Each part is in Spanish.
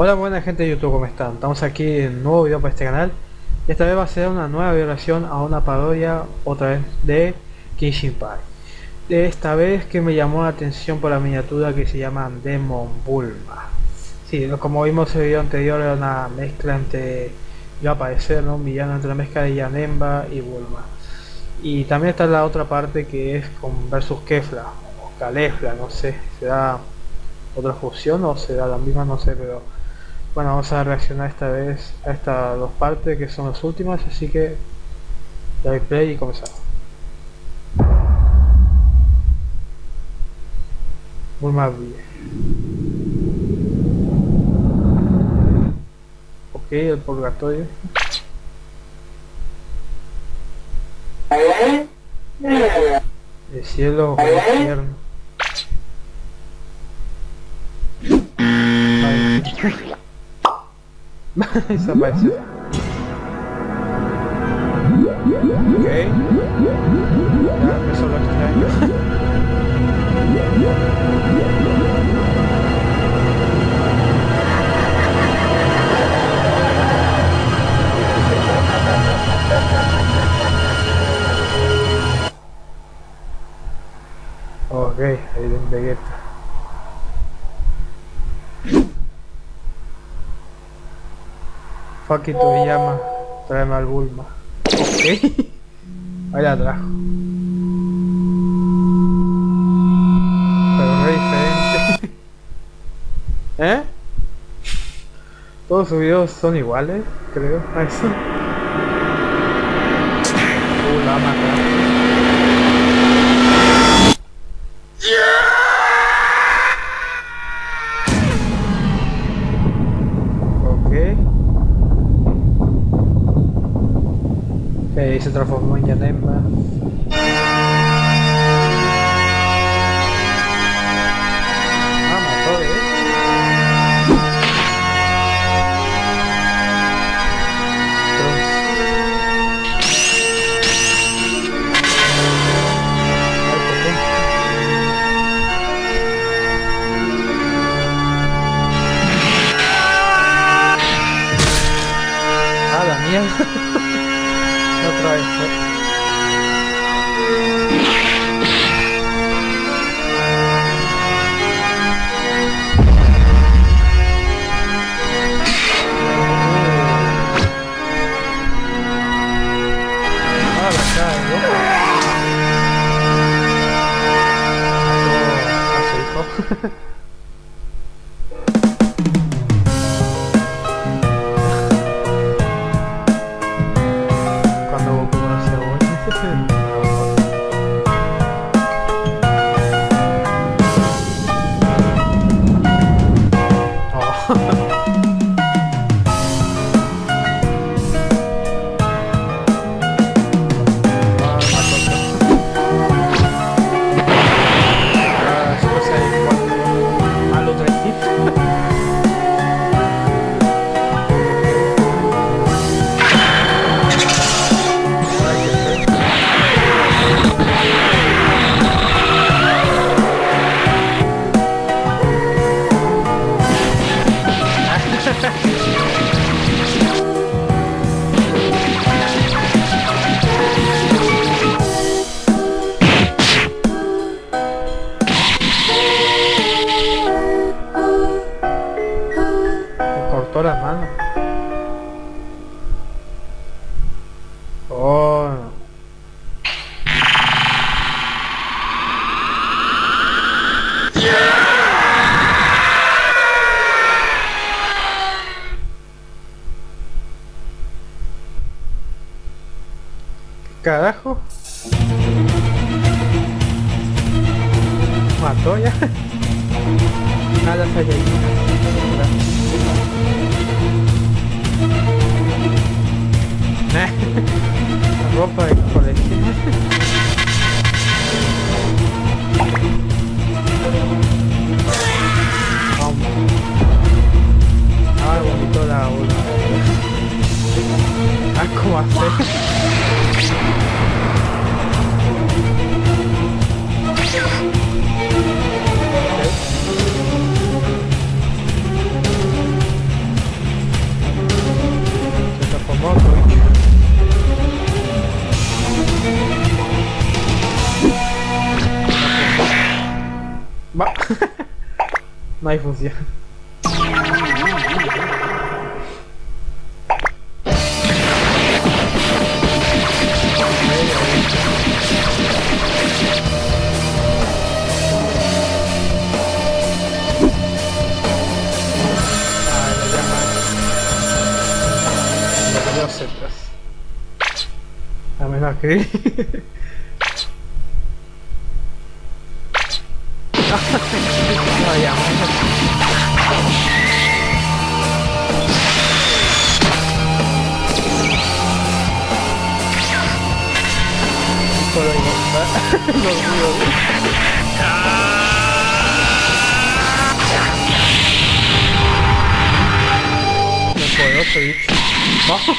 Hola buena gente de YouTube, ¿cómo están? Estamos aquí en un nuevo video para este canal. Esta vez va a ser una nueva violación a una parodia otra vez de Kenshin Pai de esta vez que me llamó la atención por la miniatura que se llama Demon Bulma. Sí, como vimos en el video anterior era una mezcla entre iba a aparecer ¿no? un villano entre la mezcla de Yanemba y Bulma. Y también está la otra parte que es con versus Kefla o Kalefla, no sé, será otra fusión o será la misma, no sé, pero bueno, vamos a reaccionar esta vez a estas dos partes que son las últimas, así que doy play y comenzamos. Bulma bien. Ok, el purgatorio. El cielo o el infierno. Desapareció. Ok. Fuck it, llama, tráeme al Bulma. Ok. Ahí la trajo. Pero es diferente. ¿Eh? Todos sus videos son iguales, creo. A eso. Ah, la mierda. otra vez. Ah, la cara, carajo? Mató ya. Nada falla La ropa de colección. Ah, bonito la ola. Ah, ¿cómo hacer? No hay función. Ah, lo llaman. Los dioses. A menos que. no, ya. Solo digo, no digo. No puedo seguir. ¡Vamos!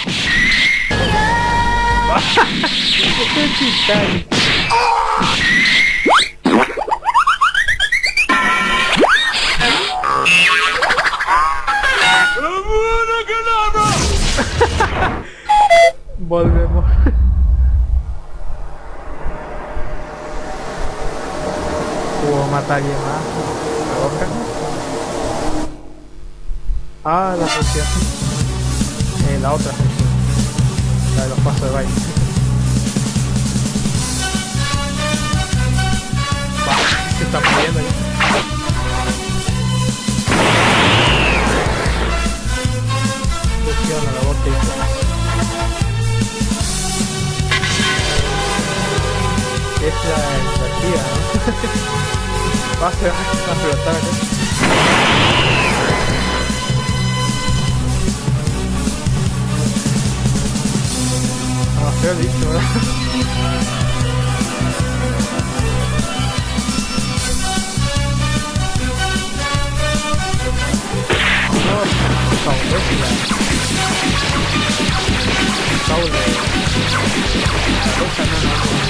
Volvemos. ¿Puedo matar a alguien más? ¿La boca? Ah, la función. Eh, la otra función. La de los pasos de baile. ¿No? va a ser va a flotar acá. Ah, feo dicho, ¿verdad? No, fabuloso la... Fabuloso. La cosa no, no, no.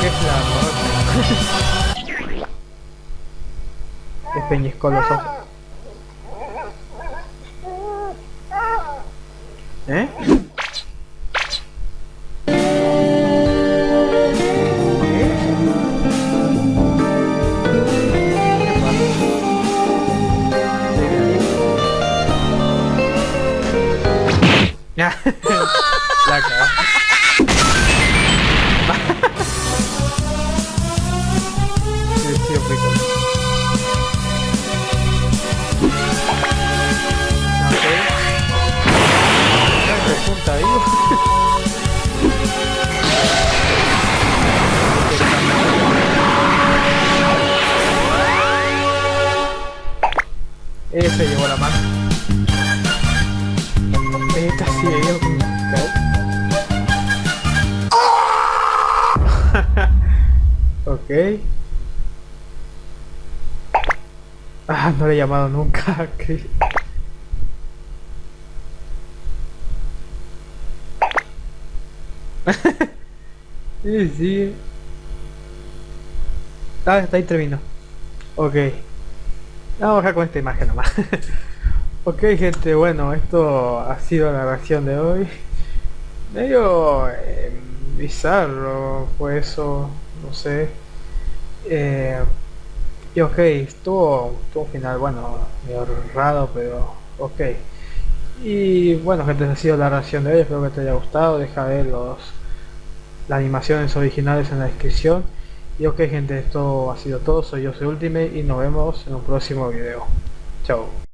¿Qué es la morota? Es peñiscó los ojos. ¿Eh? Ese llevó la mano. Esta sí llevó con Ok. Ah, no le he llamado nunca. sí. Ah, está ahí terminó. Ok. Vamos a con esta imagen nomás. ok, gente, bueno, esto ha sido la reacción de hoy. Medio eh, bizarro fue eso, no sé. Eh, y ok, estuvo, estuvo un final, bueno, medio raro, pero ok. Y bueno, gente, ha sido la reacción de hoy. Espero que te haya gustado. Deja ver los, las animaciones originales en la descripción. Y ok, gente, esto ha sido todo. Soy yo, soy Ultimate, y nos vemos en un próximo video. Chao.